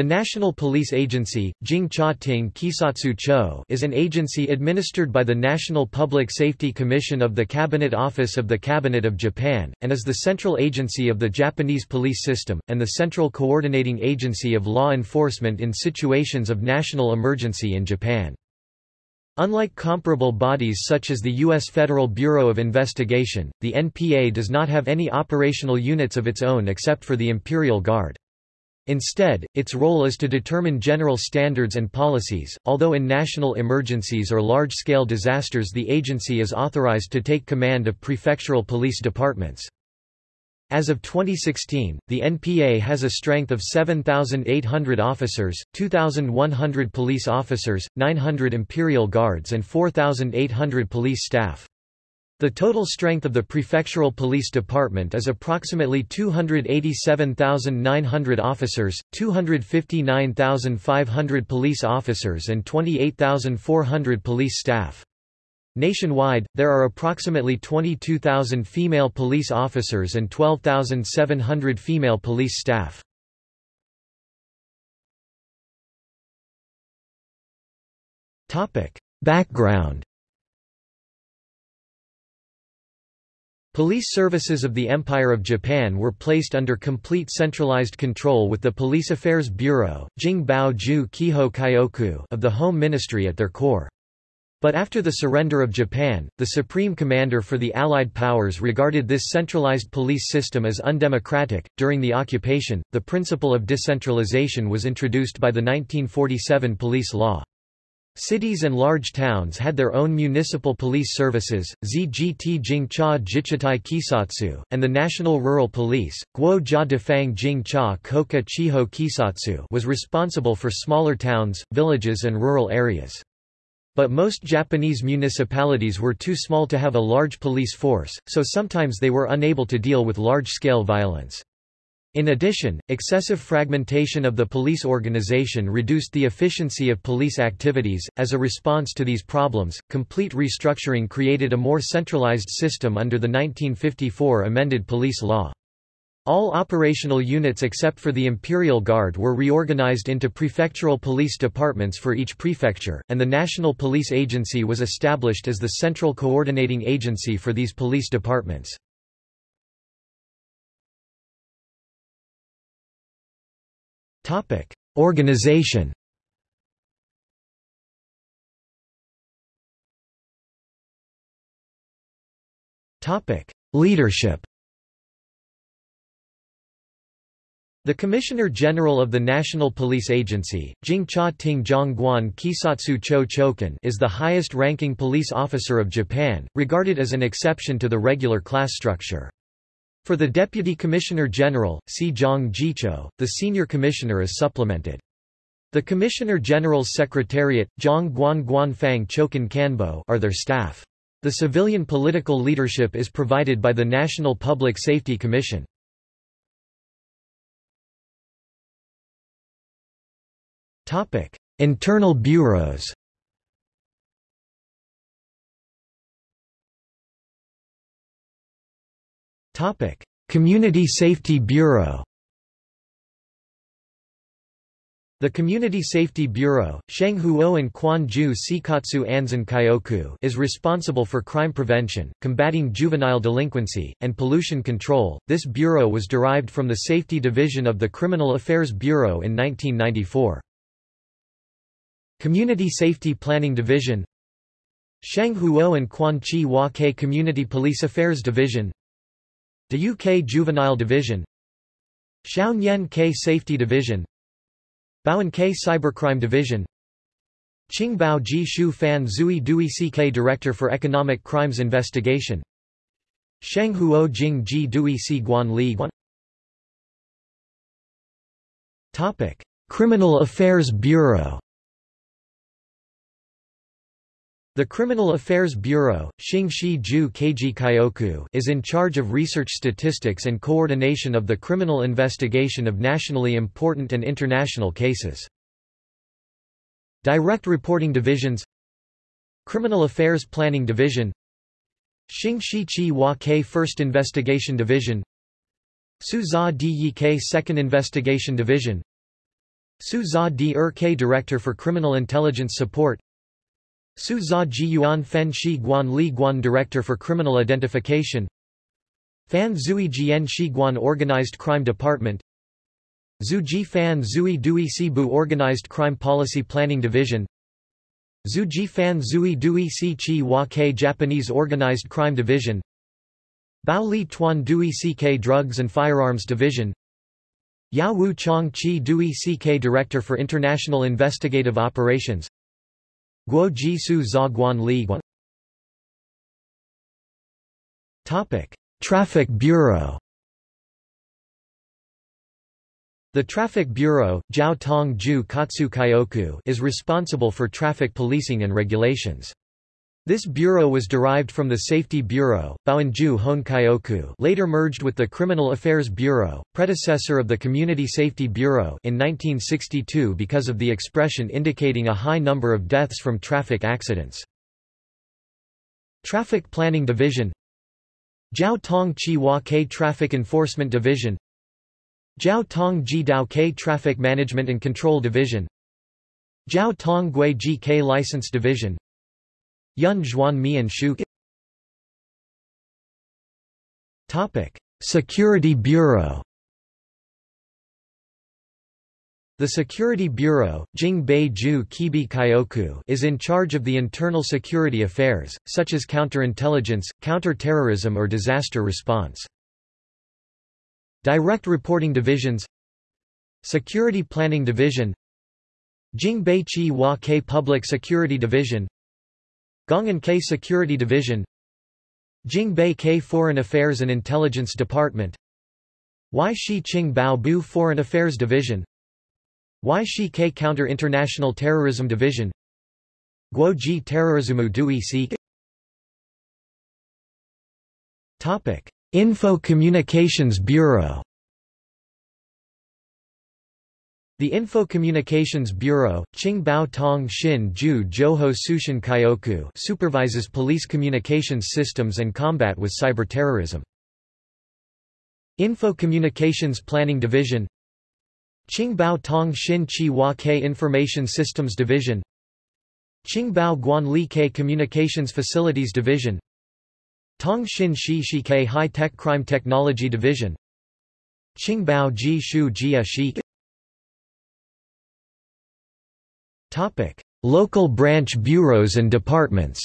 The National Police Agency, Jingcha Ting Kisatsu Cho is an agency administered by the National Public Safety Commission of the Cabinet Office of the Cabinet of Japan, and is the central agency of the Japanese police system, and the central coordinating agency of law enforcement in situations of national emergency in Japan. Unlike comparable bodies such as the U.S. Federal Bureau of Investigation, the NPA does not have any operational units of its own except for the Imperial Guard. Instead, its role is to determine general standards and policies, although in national emergencies or large-scale disasters the agency is authorized to take command of prefectural police departments. As of 2016, the NPA has a strength of 7,800 officers, 2,100 police officers, 900 Imperial Guards and 4,800 police staff. The total strength of the prefectural police department is approximately 287,900 officers, 259,500 police officers and 28,400 police staff. Nationwide, there are approximately 22,000 female police officers and 12,700 female police staff. Background Police services of the Empire of Japan were placed under complete centralized control with the Police Affairs Bureau of the Home Ministry at their core. But after the surrender of Japan, the Supreme Commander for the Allied Powers regarded this centralized police system as undemocratic. During the occupation, the principle of decentralization was introduced by the 1947 police law. Cities and large towns had their own municipal police services, ZGT Jingcha Jichitai Kisatsu, and the National Rural Police, Guo Jia Defang Jingcha Koka Chiho Kisatsu was responsible for smaller towns, villages and rural areas. But most Japanese municipalities were too small to have a large police force, so sometimes they were unable to deal with large-scale violence. In addition, excessive fragmentation of the police organization reduced the efficiency of police activities. As a response to these problems, complete restructuring created a more centralized system under the 1954 amended police law. All operational units except for the Imperial Guard were reorganized into prefectural police departments for each prefecture, and the National Police Agency was established as the central coordinating agency for these police departments. Topic: Organization. Topic: Leadership. The Commissioner General of the National Police Agency, Jingcha Ting Zhongguan Kisatsu Cho Chokan is the highest-ranking police officer of Japan, regarded as an exception to the regular class structure. For the Deputy Commissioner General, Zhang Jicho, the Senior Commissioner is supplemented. The Commissioner General's Secretariat, Zhang Guan Guanfang Chokin Kanbo are their staff. The civilian political leadership is provided by the National Public Safety Commission. Internal bureaus Community Safety Bureau. The Community Safety Bureau, Shenghuo and Quanju Sikatsu Anzan Kyoku is responsible for crime prevention, combating juvenile delinquency, and pollution control. This bureau was derived from the Safety Division of the Criminal Affairs Bureau in 1994. Community Safety Planning Division Shenghuo and Quanchi Wake Community Police Affairs Division De UK Juvenile Division Shaoyan K Safety Division Bowen K Cybercrime Division Qingbao Ji Shu Fan Zui Dui CK Director for Economic Crimes Investigation Shenghuo Jing Ji Dui Si Guan Li Guan. Topic Criminal Affairs Bureau The Criminal Affairs Bureau Ju is in charge of research statistics and coordination of the criminal investigation of nationally important and international cases. Direct Reporting Divisions Criminal Affairs Planning Division Xingxi Chi Wa Ke First Investigation Division Su Za Di Second Investigation Division Su Za Di Er K Director for Criminal Intelligence Support Su Za Ji Yuan Fen Shi Guan Li Guan Director for Criminal Identification. Fan Zui Jian Shi Guan Organized Crime Department. Zhu Ji Fan Zui Dui Bu Organized Crime Policy Planning Division. Zhu Ji Fan Zui Dui Si Chi Wa K Japanese Organized Crime Division. Bao Li Tuan Dui CK Drugs and Firearms Division. Yao Wu Chong Chi Dui CK Director for International Investigative Operations Guo Ji Su Za Guan Li Guan Traffic Bureau The Traffic Bureau is responsible for traffic policing and regulations. This bureau was derived from the Safety Bureau, Baoanju Hon later merged with the Criminal Affairs Bureau, predecessor of the Community Safety Bureau in 1962 because of the expression indicating a high number of deaths from traffic accidents. Traffic Planning Division Jiao Tong Chi Hua K Traffic Enforcement Division Jiao Tong Ji Dao K Traffic Management and Control Division Jiao Tong Gui Ji K License Division Yun Zhuan Shu Topic Security Bureau The Security Bureau Jing Ju Kibi Kyoku is in charge of the internal security affairs, such as counterintelligence, counter-terrorism or disaster response. Direct Reporting Divisions Security Planning Division Jingbei Chi Hua Public Security Division Gongan K Security Division Jingbei K Foreign Affairs and Intelligence Department Y Shi Qing Bao Bu Foreign Affairs Division Y Shi K Counter International Terrorism Division Guo Ji Terrorismu Dui Si Topic Info Communications Bureau The Info Communications Bureau, Qingbao Tong Xin Ju Zhouho Sushin Kyoku supervises police communications systems and combat with cyberterrorism. Info Communications Planning Division Qingbao Tong Xin Chi Hua K Information Systems Division Qingbao Guan Li K Communications Facilities Division Tongshin Shi Shike High-Tech Crime Technology Division Qingbao Ji Shu Jia Shi Topic: Local branch bureaus and departments.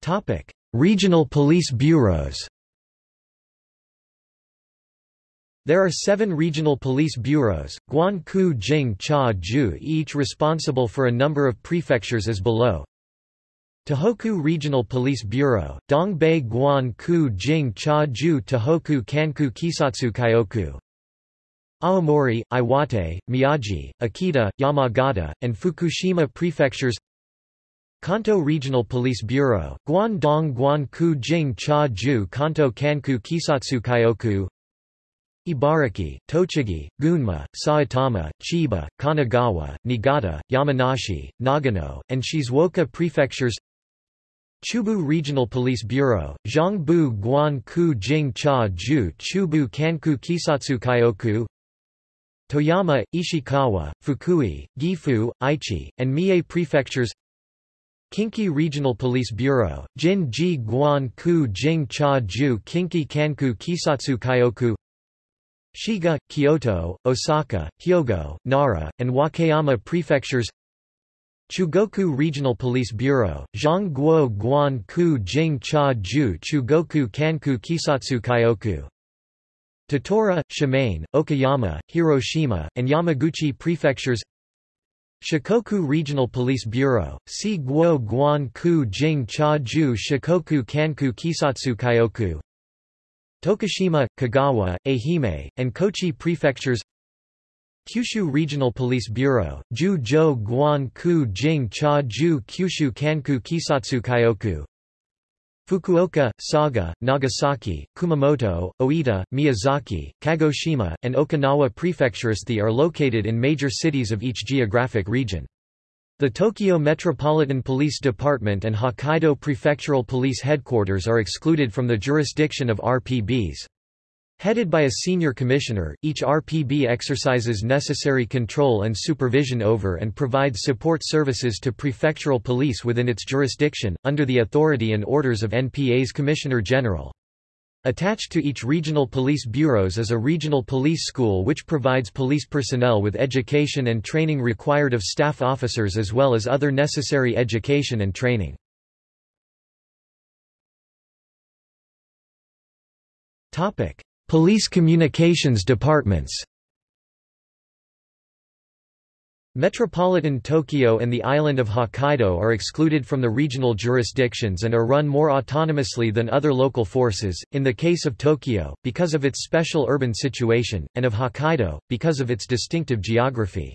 Topic: Regional police bureaus. There are seven regional police bureaus, Guan Ku Jing Cha Ju each responsible for a number of prefectures as below. Tohoku Regional Police Bureau, Dongbei Guan Ku Jing Cha Ju Tohoku Kanku Kisatsu Kyoku. Aomori, Iwate, Miyagi, Akita, Yamagata, and Fukushima prefectures. Kanto Regional Police Bureau, Guangdong Guan Ku Jing Cha Ju Kanto Kanku Kisatsu Kyoku. Ibaraki, Tochigi, Gunma, Saitama, Chiba, Kanagawa, Niigata, Yamanashi, Nagano, and Shizuoka prefectures Chubu Regional Police Bureau, Zhongbu Guan Ku Jing Cha Ju Chubu Kanku Kisatsu Kyoku Toyama, Ishikawa, Fukui, Gifu, Aichi, and Mie prefectures Kinki Regional Police Bureau, Jin Ji Guan Ku Jing Cha Ju Kinki Kanku Kisatsu Kyoku Shiga, Kyoto, Osaka, Hyogo, Nara, and Wakayama prefectures Chugoku Regional Police Bureau, Zhongguo Guan Ku Jing Cha Ju Chugoku Kanku Kisatsu Kyoku. Tottori, Shimane, Okayama, Hiroshima, and Yamaguchi prefectures. Shikoku Regional Police Bureau, Si Guo Guan Ku Jing Cha Ju Shikoku Kanku Kisatsu Kyoku. Tokushima, Kagawa, Ehime, and Kochi prefectures Kyushu Regional Police Bureau, Ju Jo Guan Ku Jing Cha Ju Kyushu Kanku Kisatsu Kyoku Fukuoka, Saga, Nagasaki, Kumamoto, Oita, Miyazaki, Kagoshima, and Okinawa prefectures The are located in major cities of each geographic region. The Tokyo Metropolitan Police Department and Hokkaido Prefectural Police Headquarters are excluded from the jurisdiction of RPBs. Headed by a senior commissioner, each RPB exercises necessary control and supervision over and provides support services to prefectural police within its jurisdiction, under the authority and orders of NPA's Commissioner General. Attached to each regional police bureaus is a regional police school which provides police personnel with education and training required of staff officers as well as other necessary education and training. Police communications departments Metropolitan Tokyo and the island of Hokkaido are excluded from the regional jurisdictions and are run more autonomously than other local forces, in the case of Tokyo, because of its special urban situation, and of Hokkaido, because of its distinctive geography.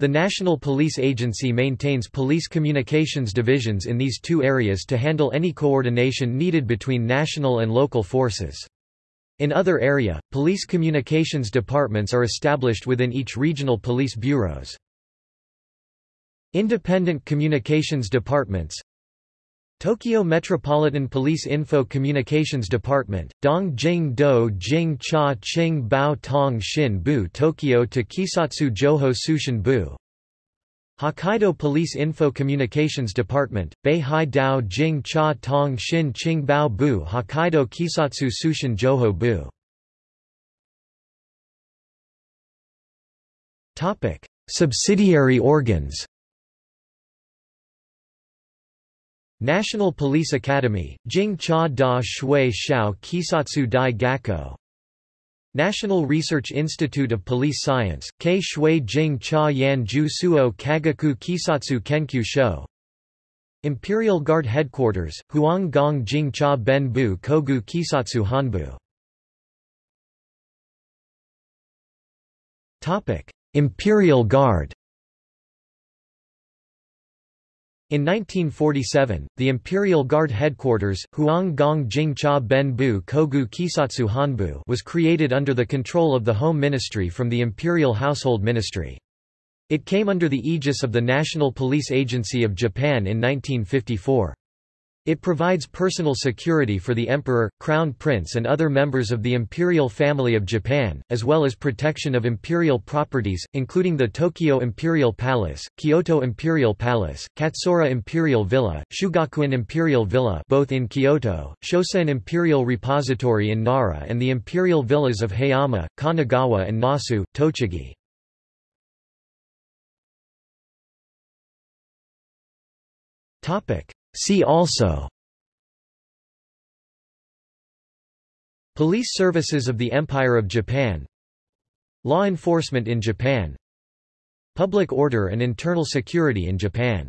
The National Police Agency maintains police communications divisions in these two areas to handle any coordination needed between national and local forces. In other area, police communications departments are established within each regional police bureaus. Independent Communications Departments Tokyo Metropolitan Police Info Communications Department, Dong Jing Do Jing Cha Ching Bao Tong Shin Bu Tokyo to Kisatsu Joho Sushin Bu Hokkaido Police Info Communications Department, Beihai Dao Jing Cha Tong Shin Ching Bao Bu Hokkaido Kisatsu Sushin Joho Bu. Subsidiary organs. National Police Academy, Jing Cha Da Shui Shao Kisatsu Dai Gakko National Research Institute of Police Science, Kei Shui Jing Cha Yan Ju Suo Kagaku Kisatsu Kenkyu Sho. Imperial Guard Headquarters, Huang Gong Jing Cha Ben Bu Kogu Kisatsu Hanbu. Imperial Guard In 1947, the Imperial Guard headquarters, Huang Gong Jing Cha Ben Bu Kogu Kisatsu Hanbu was created under the control of the Home Ministry from the Imperial Household Ministry. It came under the aegis of the National Police Agency of Japan in 1954. It provides personal security for the Emperor, Crown Prince and other members of the imperial family of Japan, as well as protection of imperial properties, including the Tokyo Imperial Palace, Kyoto Imperial Palace, Katsura Imperial Villa, Shugakuin Imperial Villa both in Kyoto, Shosoin Imperial Repository in Nara and the imperial villas of Hayama, Kanagawa and Nasu, Tochigi. Topic See also Police services of the Empire of Japan Law enforcement in Japan Public order and internal security in Japan